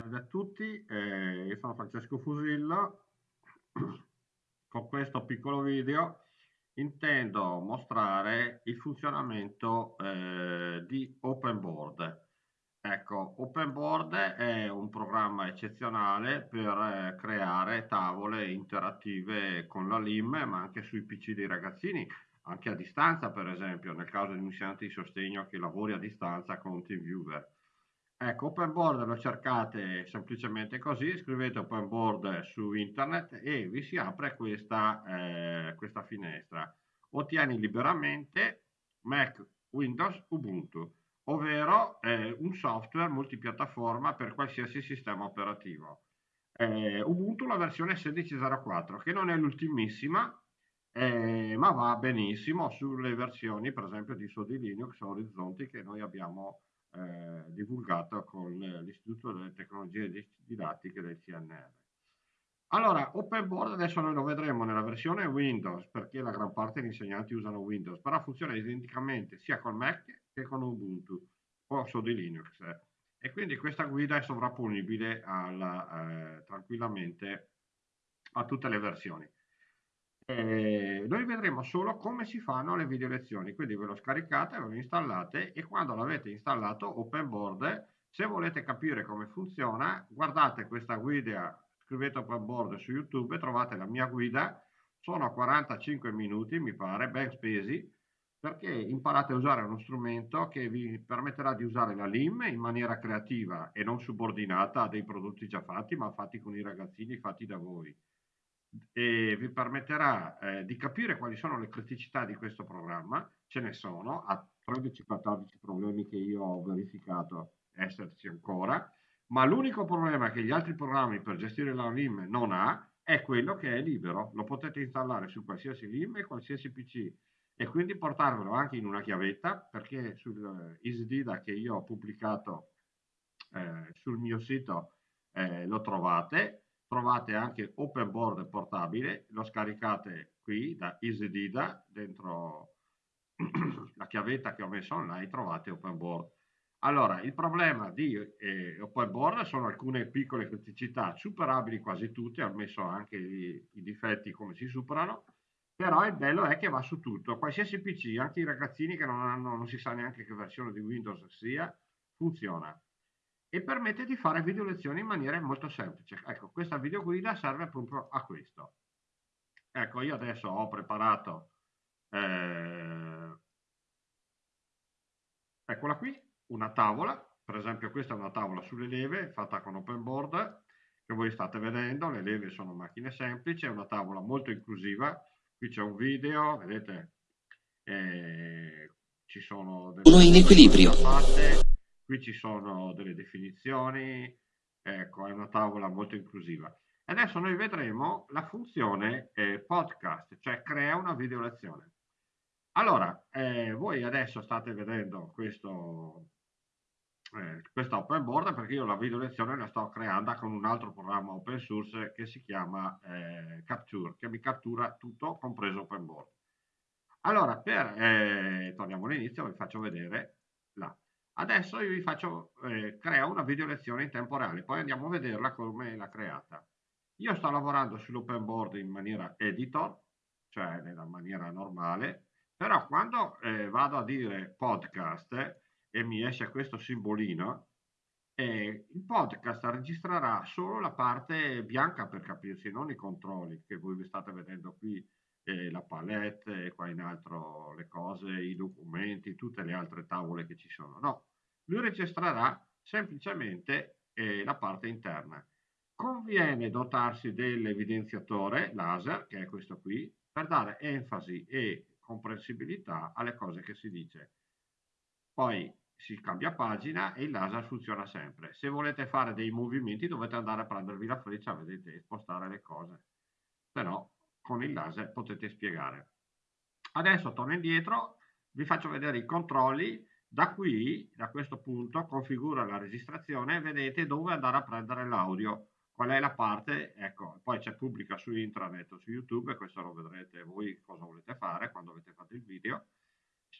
Salve a tutti, eh, io sono Francesco Fusillo. Con questo piccolo video intendo mostrare il funzionamento eh, di OpenBoard. Ecco, OpenBoard è un programma eccezionale per eh, creare tavole interattive con la LIM, ma anche sui PC dei ragazzini, anche a distanza, per esempio, nel caso di un insegnante di sostegno che lavori a distanza con TeamViewer. Ecco, open board lo cercate semplicemente così, scrivete open board su internet e vi si apre questa, eh, questa finestra. Ottieni liberamente Mac, Windows, Ubuntu, ovvero eh, un software multipiattaforma per qualsiasi sistema operativo. Eh, Ubuntu la versione 16.04, che non è l'ultimissima, eh, ma va benissimo sulle versioni, per esempio, di Sodi Linux o Orizzonti che noi abbiamo eh, divulgata con l'Istituto delle Tecnologie Didattiche del CNR. Allora, Open Board adesso noi lo vedremo nella versione Windows, perché la gran parte degli insegnanti usano Windows, però funziona identicamente sia con Mac che con Ubuntu o su di Linux. E quindi questa guida è sovrapponibile alla, eh, tranquillamente a tutte le versioni. Eh, noi vedremo solo come si fanno le video lezioni, quindi ve lo scaricate, ve lo installate e quando l'avete installato open board, se volete capire come funziona, guardate questa guida, scrivete open board su YouTube, trovate la mia guida, sono 45 minuti mi pare, ben spesi, perché imparate a usare uno strumento che vi permetterà di usare la LIM in maniera creativa e non subordinata a dei prodotti già fatti, ma fatti con i ragazzini, fatti da voi e vi permetterà eh, di capire quali sono le criticità di questo programma, ce ne sono, a 13-14 problemi che io ho verificato esserci ancora, ma l'unico problema che gli altri programmi per gestire la LIM non ha è quello che è libero, lo potete installare su qualsiasi LIM e qualsiasi PC e quindi portarvelo anche in una chiavetta perché sul EasyDida che io ho pubblicato eh, sul mio sito eh, lo trovate trovate anche Open Board portabile, lo scaricate qui da EasyDida, dentro la chiavetta che ho messo online trovate Open Board. Allora, il problema di eh, Open Board sono alcune piccole criticità, superabili quasi tutte, ho messo anche i, i difetti come si superano, però il bello è che va su tutto, qualsiasi PC, anche i ragazzini che non, hanno, non si sa neanche che versione di Windows sia, funziona e permette di fare video lezioni in maniera molto semplice. Ecco, questa video guida serve proprio a questo. Ecco, io adesso ho preparato, eh, eccola qui, una tavola, per esempio questa è una tavola sulle leve fatta con open board, che voi state vedendo, le leve sono macchine semplici, è una tavola molto inclusiva, qui c'è un video, vedete, eh, ci sono. Uno in equilibrio. Fatte, qui ci sono delle definizioni, ecco, è una tavola molto inclusiva. Adesso noi vedremo la funzione eh, podcast, cioè crea una video lezione. Allora, eh, voi adesso state vedendo questo, eh, questa open board perché io la video lezione la sto creando con un altro programma open source che si chiama eh, Capture, che mi cattura tutto, compreso open board. Allora, per, eh, torniamo all'inizio, vi faccio vedere là. Adesso io vi faccio, eh, creo una video lezione in tempo reale, poi andiamo a vederla come l'ha creata. Io sto lavorando sull'open board in maniera editor, cioè nella maniera normale, però quando eh, vado a dire podcast eh, e mi esce questo simbolino, eh, il podcast registrerà solo la parte bianca per capirsi, non i controlli che voi vi state vedendo qui, eh, la palette, qua in alto le cose, i documenti, tutte le altre tavole che ci sono. No, lui registrerà semplicemente eh, la parte interna. Conviene dotarsi dell'evidenziatore laser, che è questo qui, per dare enfasi e comprensibilità alle cose che si dice. Poi si cambia pagina e il laser funziona sempre. Se volete fare dei movimenti dovete andare a prendervi la freccia, vedete, e spostare le cose. Però con il laser potete spiegare. Adesso torno indietro, vi faccio vedere i controlli da qui, da questo punto, configura la registrazione e vedete dove andare a prendere l'audio. Qual è la parte? Ecco, poi c'è pubblica su intranet o su YouTube, e questo lo vedrete voi cosa volete fare quando avete fatto il video.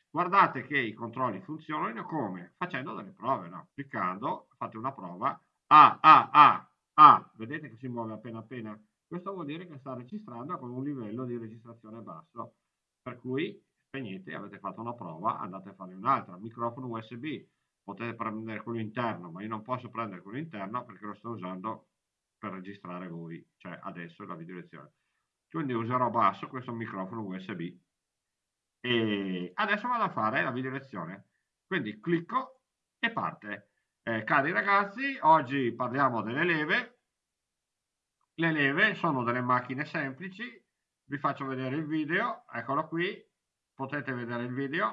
Guardate che i controlli funzionano come? Facendo delle prove, no? Cliccando, fate una prova, ah, ah, ah, ah, vedete che si muove appena appena? Questo vuol dire che sta registrando con un livello di registrazione basso, per cui spegnete, avete fatto una prova, andate a fare un'altra. Microfono USB, potete prendere quello interno, ma io non posso prendere quello interno perché lo sto usando per registrare voi, cioè adesso la video lezione. Quindi userò basso questo microfono USB. E adesso vado a fare la video lezione. Quindi clicco e parte. Eh, cari ragazzi, oggi parliamo delle leve. Le leve sono delle macchine semplici. Vi faccio vedere il video, eccolo qui, Potete vedere il video.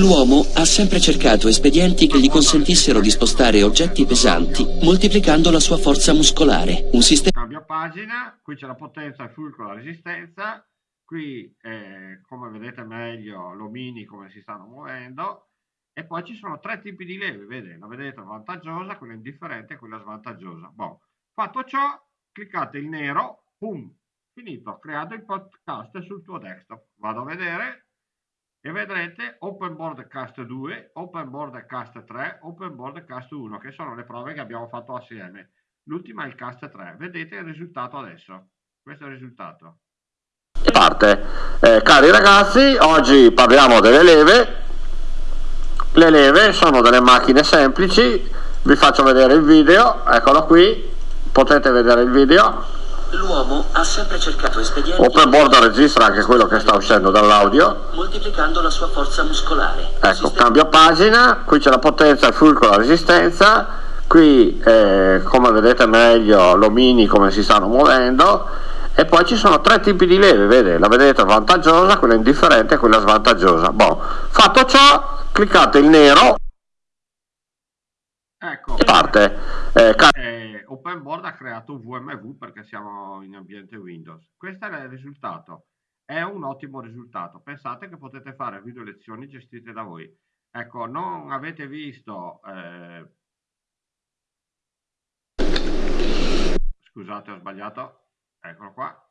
L'uomo ha sempre cercato espedienti che gli consentissero di spostare oggetti pesanti, moltiplicando la sua forza muscolare. Un sistema... Cambia pagina, qui c'è la potenza, il fulcro, la resistenza. Qui, eh, come vedete meglio, l'omini come si stanno muovendo. E poi ci sono tre tipi di leve, vede, la vedete vantaggiosa, quella indifferente e quella svantaggiosa. Bon. Fatto ciò, cliccate il nero, pum, finito, creato il podcast sul tuo desktop. Vado a vedere, e vedrete Open Board Cast 2, Open Board Cast 3, Open Board Cast 1 che sono le prove che abbiamo fatto assieme. L'ultima è il Cast 3. Vedete il risultato adesso. Questo è il risultato. Parte. Eh, cari ragazzi, oggi parliamo delle leve. Le leve sono delle macchine semplici. Vi faccio vedere il video. Eccolo qui. Potete vedere il video. L'uomo ha sempre cercato espedienti... Open board registra anche quello che sta uscendo dall'audio. Moltiplicando la sua forza muscolare. Ecco, sistema... cambio pagina, qui c'è la potenza, il fulcro, la resistenza, qui eh, come vedete meglio l'omini come si stanno muovendo e poi ci sono tre tipi di leve, vede, la vedete vantaggiosa, quella indifferente e quella svantaggiosa. Bon, fatto ciò, cliccate il nero ecco. e parte. Eh, eh, OpenBoard ha creato VMV perché siamo in ambiente Windows. Questo è il risultato. È un ottimo risultato. Pensate che potete fare video lezioni gestite da voi. Ecco, non avete visto... Eh... Scusate, ho sbagliato. Eccolo qua.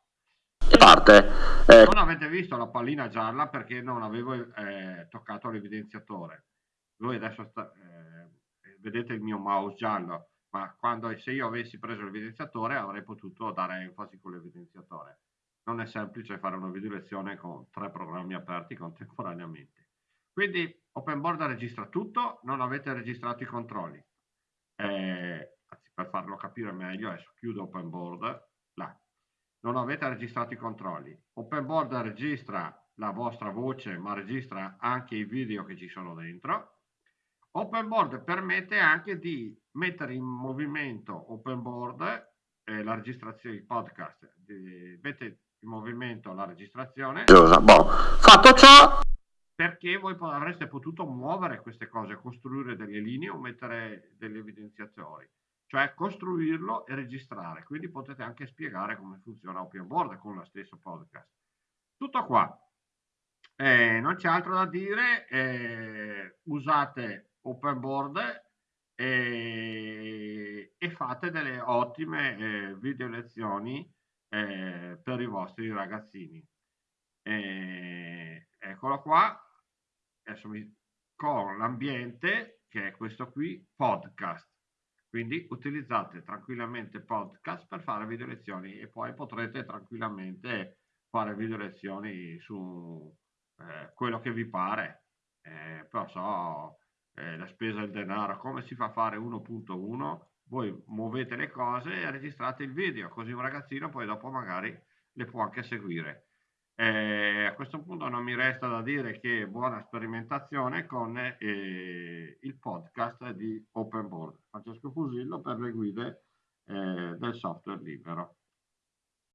Parte. Eh... Non avete visto la pallina gialla perché non avevo eh, toccato l'evidenziatore. Voi adesso sta, eh, vedete il mio mouse giallo ma quando, se io avessi preso l'evidenziatore avrei potuto dare enfasi con l'evidenziatore. Non è semplice fare una video lezione con tre programmi aperti contemporaneamente. Quindi OpenBoard registra tutto, non avete registrato i controlli. Eh, per farlo capire meglio, adesso chiudo OpenBoard, là. Non avete registrato i controlli. OpenBoard registra la vostra voce, ma registra anche i video che ci sono dentro Open Board permette anche di mettere in movimento Open Board eh, la registrazione, il podcast, di, mette in movimento la registrazione. Boh. Fatto ciò, perché voi avreste potuto muovere queste cose, costruire delle linee o mettere degli evidenziatori, cioè costruirlo e registrare. Quindi potete anche spiegare come funziona Open Board con lo stesso podcast. Tutto qua. Eh, non c'è altro da dire, eh, usate open board e, e fate delle ottime eh, video lezioni eh, per i vostri ragazzini. Eh, eccolo qua, adesso mi, con l'ambiente che è questo qui, podcast. Quindi utilizzate tranquillamente podcast per fare video lezioni e poi potrete tranquillamente fare video lezioni su eh, quello che vi pare. Eh, però so, eh, la spesa del denaro, come si fa a fare 1.1, voi muovete le cose e registrate il video, così un ragazzino poi dopo magari le può anche seguire. Eh, a questo punto non mi resta da dire che buona sperimentazione con eh, il podcast di Open Board. Francesco Fusillo per le guide eh, del software libero.